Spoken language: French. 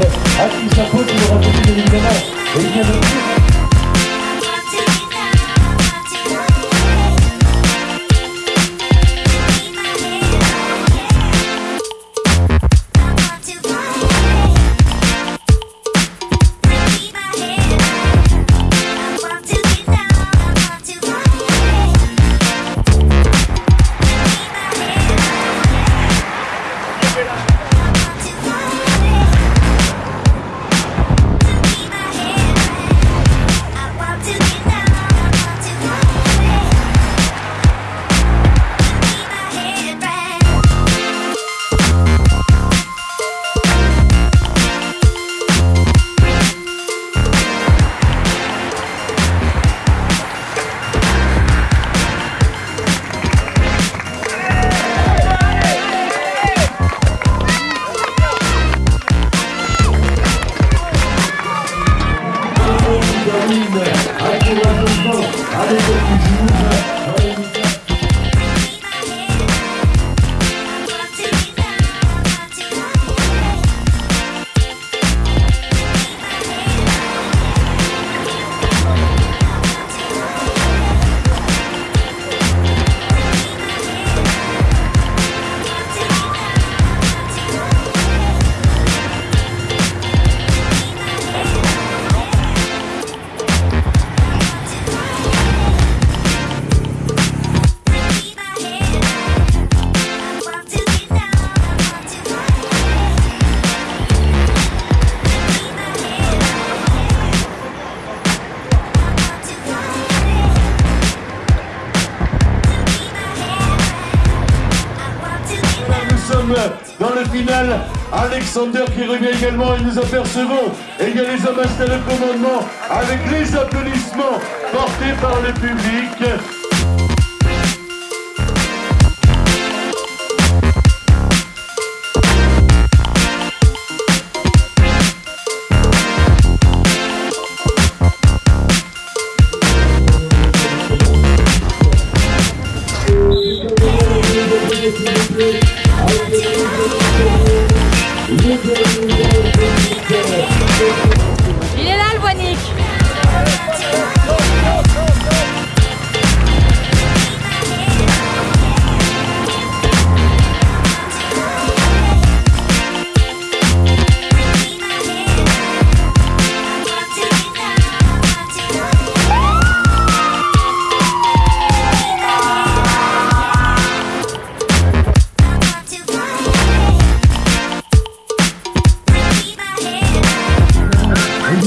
Achille Chapeau, qui le reconnu 2019. Et il vient bien évidemment. Et il vient de dire termine encourageusement avec le Toulouse. Dans le final. Alexander qui revient également et nous apercevons. Et il y a les installés au commandement avec les applaudissements portés par le public.